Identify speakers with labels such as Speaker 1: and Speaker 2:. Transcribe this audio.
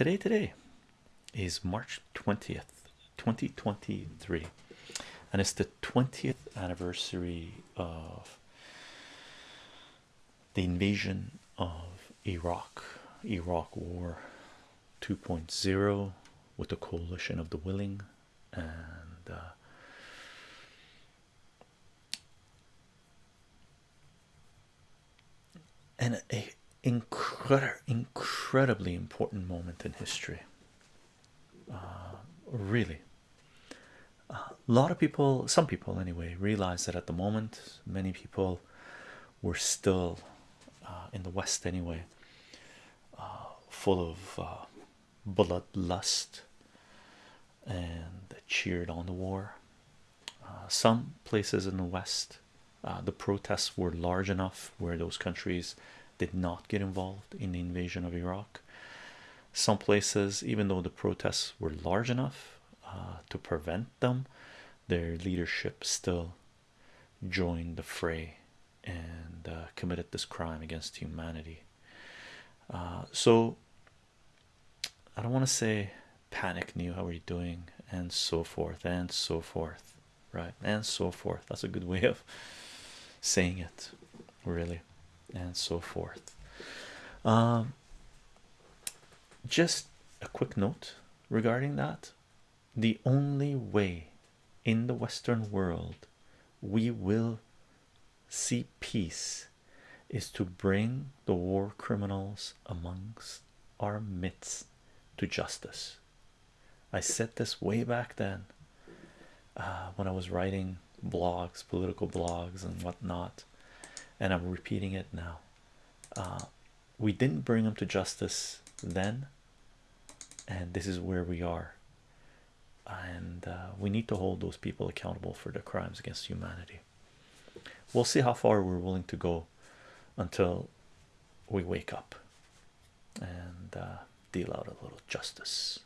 Speaker 1: today today is March 20th 2023 and it's the 20th anniversary of the invasion of Iraq Iraq War 2.0 with the coalition of the willing and uh, and a incredibly important moment in history. Uh, really. A lot of people some people anyway realize that at the moment many people were still uh, in the west anyway uh, full of uh, bloodlust and cheered on the war. Some places in the west the protests were large enough where those countries did not get involved in the invasion of Iraq. Some places even though the protests were large enough uh, to prevent them their leadership still joined the fray and uh, committed this crime against humanity. Uh, so I don't want to say panic new how are you doing? And so forth and so forth right? And so forth. That's a good way of saying it really and so forth. Um, just a quick note regarding that. The only way in the western world we will see peace is to bring the war criminals amongst our midst to justice. I said this way back then uh, when i was writing blogs political blogs and whatnot and i'm repeating it now. Uh, we didn't bring them to justice then and this is where we are. And uh, we need to hold those people accountable for their crimes against humanity. We'll see how far we're willing to go until we wake up and uh, deal out a little justice